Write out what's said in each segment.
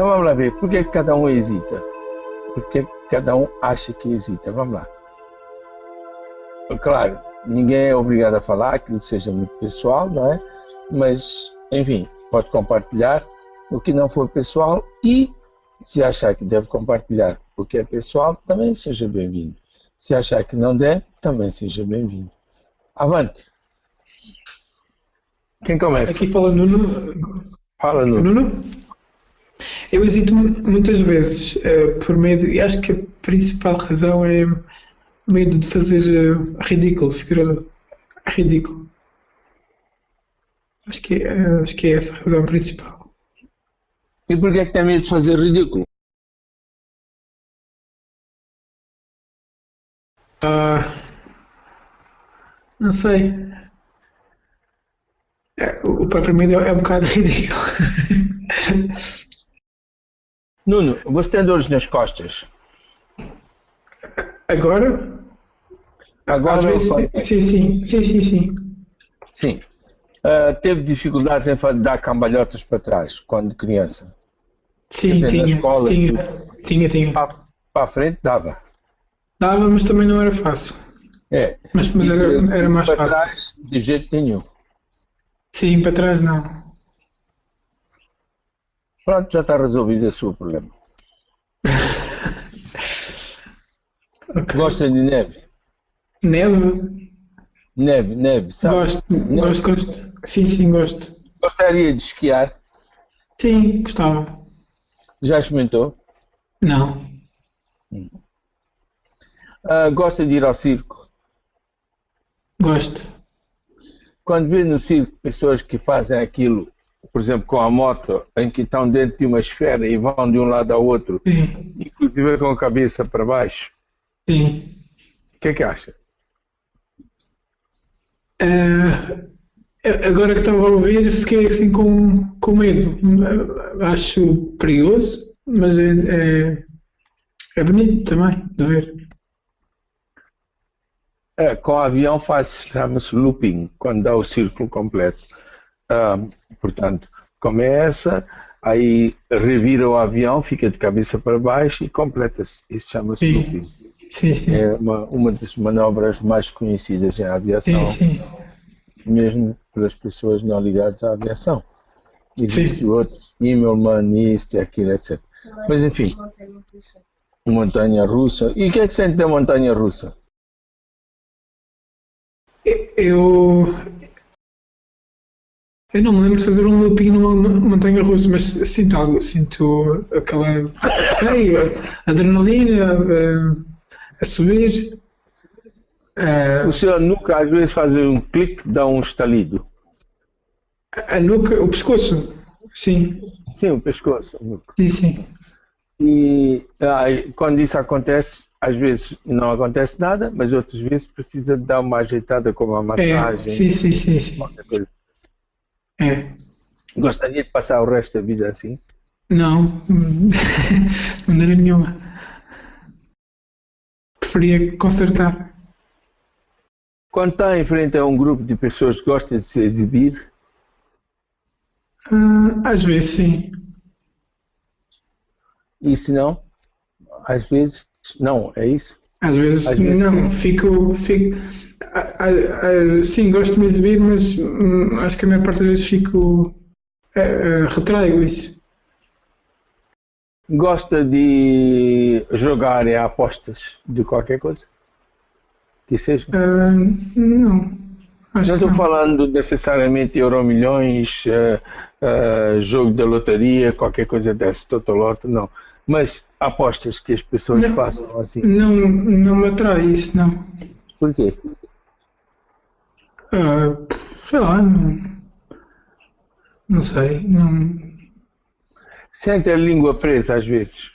Então vamos lá ver, por que cada um hesita? Por que cada um acha que hesita? Vamos lá. Claro, ninguém é obrigado a falar, aquilo seja muito pessoal, não é? Mas, enfim, pode compartilhar o que não for pessoal e se achar que deve compartilhar o que é pessoal, também seja bem-vindo. Se achar que não der, também seja bem-vindo. Avante. Quem começa? Aqui fala Nuno. Fala, Nuno. Nuno? Eu hesito muitas vezes uh, por medo, e acho que a principal razão é medo de fazer uh, ridículo, ficar ridículo. Acho que, uh, acho que é essa a razão principal. E por que é que tem medo de fazer ridículo? Uh, não sei. É, o próprio medo é um bocado ridículo. Nuno, você tem dores nas costas? Agora? Agora Às vezes, sim, sim, sim, sim, sim. Sim. Uh, teve dificuldades em dar cambalhotas para trás quando criança? Sim, dizer, tinha, escola, tinha, tinha, tinha. Para, para a frente dava. Dava, mas também não era fácil. É. Mas, mas era, era mais para fácil. trás, de jeito nenhum. Sim, para trás não. Pronto, já está resolvido esse seu problema. Ok. Gosta de neve? Neve? Neve, neve, sabe? Gosto, Neve. gosto, gosto. Sim, sim, gosto. Gostaria de esquiar? Sim, gostava. Já experimentou? Não. Ah, gosta de ir ao circo? Gosto. Quando vê no circo pessoas que fazem aquilo, por exemplo, com a moto, em que estão dentro de uma esfera e vão de um lado ao outro, Sim, inclusive com a cabeça para baixo, sim. o que é que acha? Eh, agora que estava a ouvir, fiquei assim com, com medo. Acho perigoso, mas é, é, é bonito também de ver. É, com o avião faz, chama-se looping, quando dá o círculo completo. Ah, portanto, começa, aí revira o avião, fica de cabeça para baixo e completa-se. Isso chama-se looping. Sim, sim. É uma, uma das manobras mais conhecidas em aviação, Sim, mesmo pelas pessoas não ligadas à aviação. Existem outros, Immelman, isto e aquilo, etc. Mas enfim, montanha russa. E o que é que sente da montanha russa? Eu. Eu não me lembro de fazer um looping numa montanha russa, mas sinto algo, sinto aquela. sei, adrenalina a, a subir. Eh, O senhor nunca às vezes faz um clique, dá um estalido. a nuca, o pescoço. Sim, Sim, o pescoço. sim, sim. E ah, quando isso acontece, às vezes não acontece nada, mas outras vezes precisa dar uma ajeitada com uma É, massagem, sim, sim, sim, sim. É. Gostaria de passar o resto da vida assim? Não, de maneira nenhuma. Preferia consertar. Quando está em frente a um grupo de pessoas que gostam de se exibir, Ah, às vezes sim. e se não, às vezes, não, é isso? Às vezes, Às vezes não, fico. fico ah, ah, ah, sim, gosto de me exibir, mas hum, acho que a maior parte das vezes fico. ah, ah, retraigo isso. Gosta de jogar em apostas de qualquer coisa? Que seja? Ah, não. Acho Não estou não. falando necessariamente Euromilhões, eh, eh, jogo da lotaria, qualquer coisa dessa, Totoloto, não. Mas apostas que as pessoas Não. façam assim. Não, não me atrai isso, não. Por quê? Ah, sei lá, não. Não sei, não. Sente a língua presa às vezes.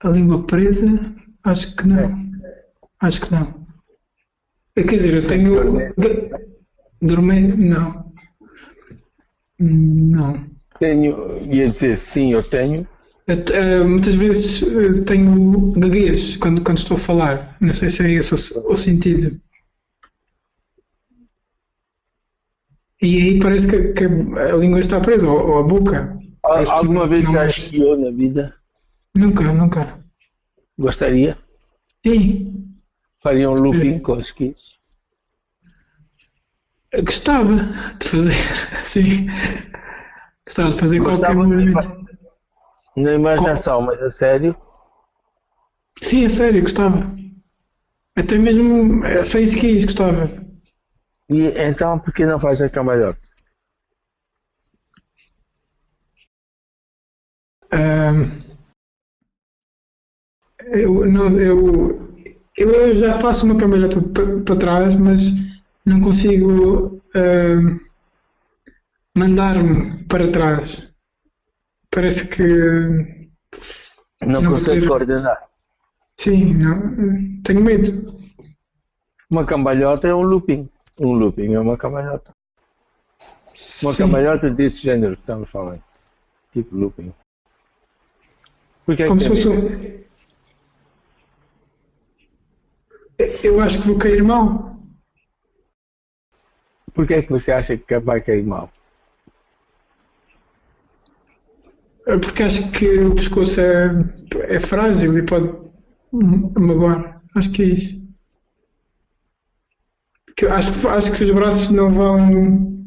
A língua presa? Acho que não. Acho que não. Eh, Quer dizer, eu tenho. Dormir? Não. Não. Tenho, ia dizer sim, eu tenho. Eu eh, muitas vezes eh, tenho gaguez quando, quando estou a falar. Não sei se é esse o, o sentido. E aí parece que, que a língua está presa, ou, ou a boca. Parece que Alguma não- vez já é. esquiou na vida? Nunca, nunca. Gostaria? Sim, Faria um looping com esquis? eu gostava de fazer, sim. Gostava de fazer qualquer Gostava de- movimento. Na imaginação, mas a sério? Sim, é sério, gostava. Até mesmo eh, sem skis, gostava. E então por que não faz a cambalhota? Ahm, eu, não, eu, eu já faço uma cambalhota para trás, mas não consigo ahm, mandar-me para trás. Parece que Não, Não consegue vou ter- coordenar. sim, não, tenho medo. Uma cambalhota é um looping. Um looping é uma cambalhota. Uma Sim, cambalhota desse gênero que estamos falando. Tipo looping. Porque é como que se fosse um... Eu acho que vou cair mal. Por que é que você acha que vai cair mal? É Porque acho que o pescoço é, é frágil e pode magoar. Acho que é isso. Que acho, acho que os braços não vão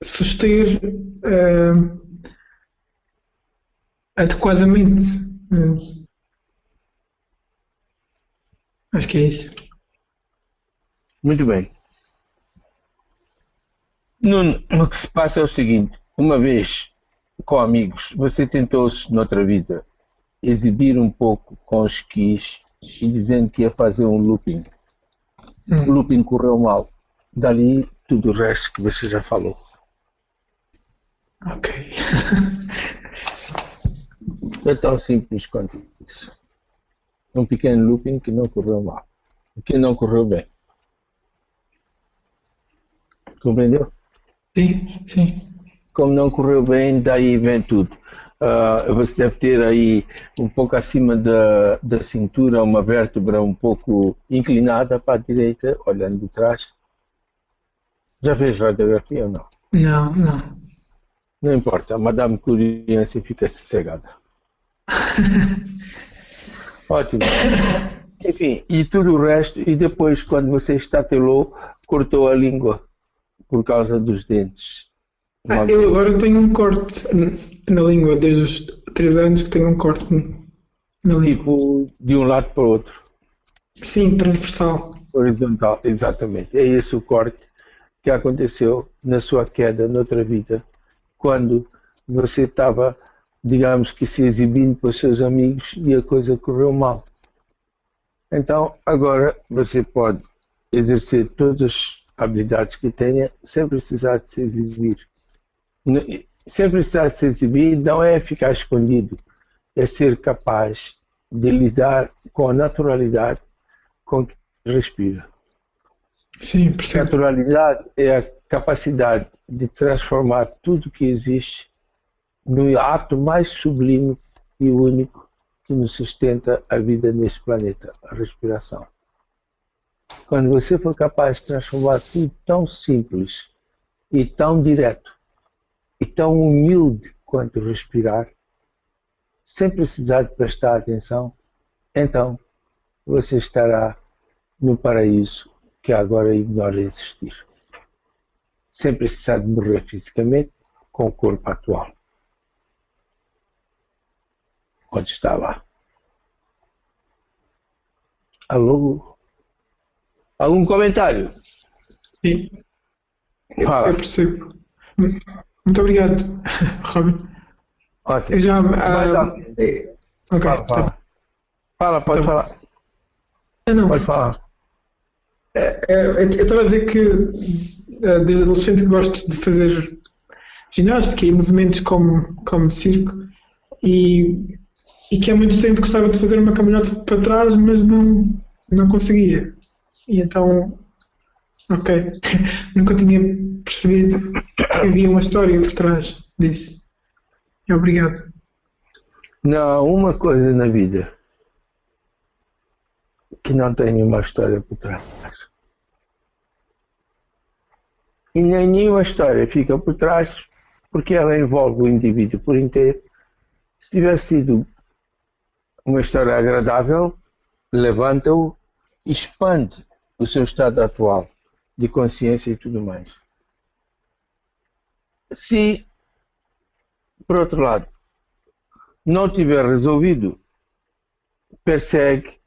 suster eh, adequadamente. Eh, acho que é isso. Muito bem. Nuno, o que se passa é o seguinte: uma vez com amigos, você tentou-se noutra vida exibir um pouco com os skis e dizendo que ia fazer um looping. O looping correu mal. Dali tudo o resto que você já falou. Ok. É tão simples quanto isso. Um pequeno looping que não correu mal. Que não correu bem. Compreendeu? Sim, sim. Como não correu bem, daí vem tudo. Ah, você deve ter aí um pouco acima da, da cintura uma vértebra um pouco inclinada para a direita, olhando de trás. Já fez radiografia ou não? Não, não. Não importa, a Madame Curie assim fica sossegada. Ótimo. Enfim, e tudo o resto, e depois quando você estatelou, cortou a língua por causa dos dentes. Ah, eu agora tenho um corte na língua, desde os 3 anos que tenho um corte na língua. Tipo, de um lado para o outro. Sim, transversal. Horizontal, exatamente. É esse o corte que aconteceu na sua queda noutra vida, quando você estava, digamos que se exibindo para os seus amigos e a coisa correu mal. Então, agora você pode exercer todas as habilidades que tenha sem precisar de se exibir. N- Sem precisar de se exibir não é ficar escondido, é ser capaz de lidar com a naturalidade com que respira. Sim, percebo. Naturalidade é a capacidade de transformar tudo que existe no ato mais sublime e único que nos sustenta a vida neste planeta, a respiração. Quando você for capaz de transformar tudo tão simples e tão direto e tão humilde quanto respirar, sem precisar de prestar atenção, então você estará no paraíso que agora ignora existir. Sem precisar de morrer fisicamente com o corpo atual. Pode estar lá. Alô? Algum comentário? Sim, Fala. eu percebo. Muito obrigado, Robin. Ótimo. Eu já. Ah, eh, ok, Fala, tá. fala. Fala, pode Tá. falar. Não, não. Pode falar. Eh, Eu estava a dizer que eh, desde adolescente gosto de fazer ginástica e movimentos como, como de circo e, e que há muito tempo gostava de fazer uma caminhada para trás, mas não, não conseguia. E então, ok, nunca tinha percebido que havia uma história por trás disso. Obrigado. Não há uma coisa na vida que não tenha uma história por trás. E nem nenhuma história fica por trás porque ela envolve o indivíduo por inteiro. Se tiver sido uma história agradável, levanta-o e expande o seu estado atual de consciência e tudo mais. Se, por outro lado, não tiver resolvido, persegue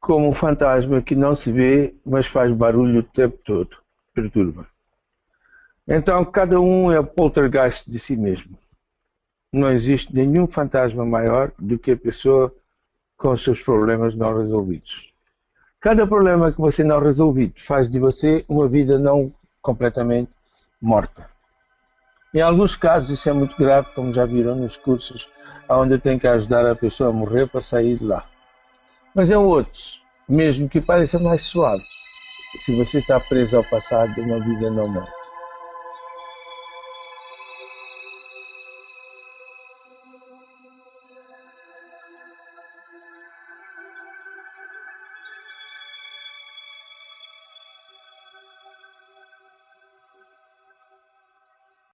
como um fantasma que não se vê, mas faz barulho o tempo todo, perturba. Então, cada um é o poltergeist de si mesmo. Não existe nenhum fantasma maior do que a pessoa com os seus problemas não resolvidos. Cada problema que você não resolvido faz de você uma vida não completamente morta. Em alguns casos isso é muito grave, como já viram nos cursos, onde tem que ajudar a pessoa a morrer para sair de lá. Mas em outros, mesmo que pareça mais suave, se você está preso ao passado, uma vida não morta.